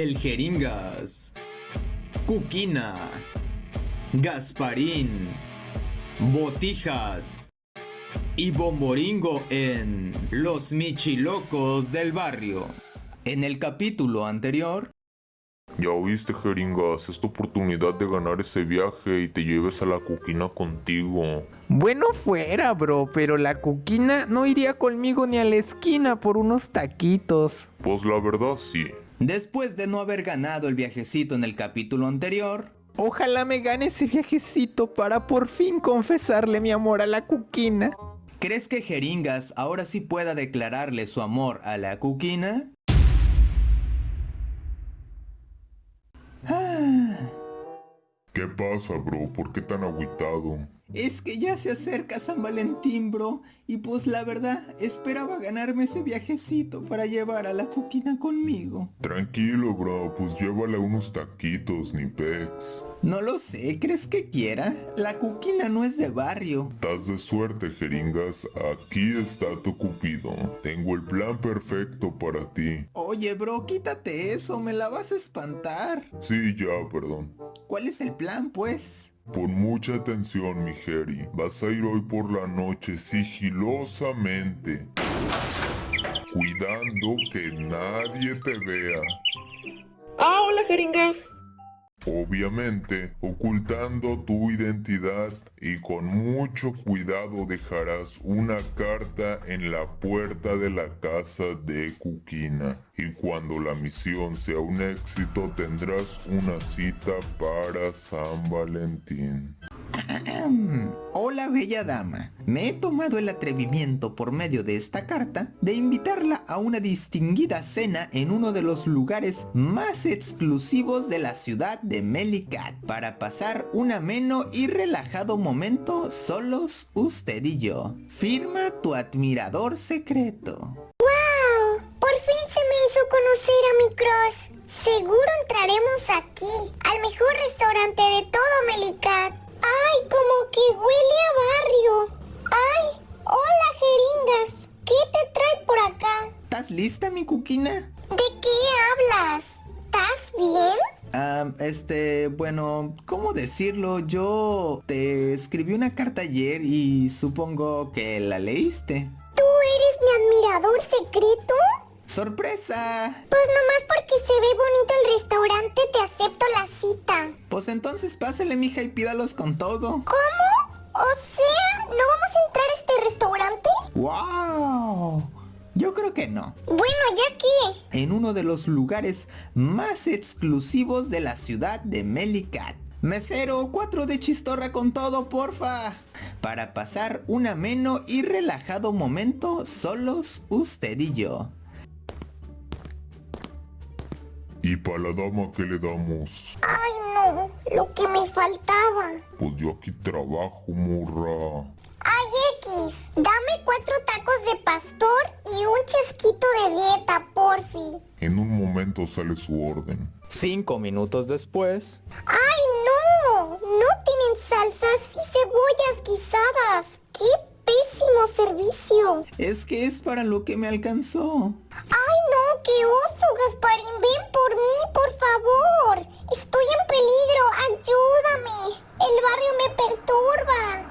El Jeringas, Cuquina, Gasparín, Botijas y Bomboringo en Los Michilocos del Barrio. En el capítulo anterior... Ya oíste, Jeringas, es tu oportunidad de ganar ese viaje y te lleves a la Cuquina contigo. Bueno fuera, bro, pero la Cuquina no iría conmigo ni a la esquina por unos taquitos. Pues la verdad sí. Después de no haber ganado el viajecito en el capítulo anterior, Ojalá me gane ese viajecito para por fin confesarle mi amor a la Cuquina. ¿crees que Jeringas ahora sí pueda declararle su amor a la Cuquina? ¿Qué pasa, bro? ¿Por qué tan agüitado? Es que ya se acerca San Valentín, bro, y pues la verdad, esperaba ganarme ese viajecito para llevar a la Cuquina conmigo. Tranquilo, bro, pues llévale unos taquitos, ni pex. No lo sé, ¿crees que quiera? La Cuquina no es de barrio. Estás de suerte, Jeringas. Aquí está tu cupido. Tengo el plan perfecto para ti. Oye, bro, quítate eso, me la vas a espantar. Sí, ya, perdón. ¿Cuál es el plan, pues? Pon mucha atención, mi Jerry. Vas a ir hoy por la noche sigilosamente. Cuidando que nadie te vea. Ah, hola jeringas. Obviamente, ocultando tu identidad y con mucho cuidado dejarás una carta en la puerta de la casa de Cuquina. Y cuando la misión sea un éxito tendrás una cita para San Valentín. Hola bella dama, me he tomado el atrevimiento por medio de esta carta de invitarla a una distinguida cena en uno de los lugares más exclusivos de la ciudad de Melicat para pasar un ameno y relajado momento solos usted y yo. Firma tu admirador secreto. ¡Wow! Por fin se me hizo conocer a mi crush. Seguro entraremos aquí, al mejor restaurante de todo ¿Estás lista mi cuquina? ¿De qué hablas? ¿Estás bien? Ah, este, bueno, ¿cómo decirlo? Yo te escribí una carta ayer y supongo que la leíste. ¿Tú eres mi admirador secreto? ¡Sorpresa! Pues nomás porque se ve bonito el restaurante te acepto la cita. Pues entonces pásale mija y pídalos con todo. ¿Cómo? O sea, ¿no vamos a entrar a este restaurante? ¡Wow! Yo creo que no. Bueno, ¿ya qué? En uno de los lugares más exclusivos de la ciudad de Melicat. Mesero, cuatro de chistorra con todo, porfa. Para pasar un ameno y relajado momento solos usted y yo. ¿Y para la dama qué le damos? Ay, no, lo que me faltaba. Pues yo aquí trabajo, morra. Ay, X, dame cuatro dieta, porfi. En un momento sale su orden. Cinco minutos después. ¡Ay, no! No tienen salsas y cebollas guisadas. ¡Qué pésimo servicio! Es que es para lo que me alcanzó. ¡Ay, no! ¡Qué oso, Gasparín! ¡Ven por mí, por favor! ¡Estoy en peligro! ¡Ayúdame! ¡El barrio me perturba!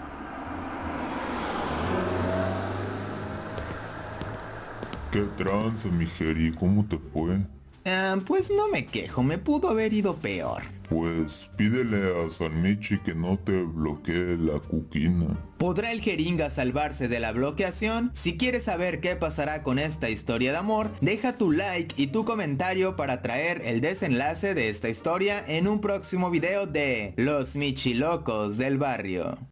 ¿Qué trance, mi Jerry? ¿Cómo te fue? Ah, pues no me quejo, me pudo haber ido peor. Pues pídele a San Michi que no te bloquee la cuquina. ¿Podrá el jeringa salvarse de la bloqueación? Si quieres saber qué pasará con esta historia de amor, deja tu like y tu comentario para traer el desenlace de esta historia en un próximo video de Los Michilocos del Barrio.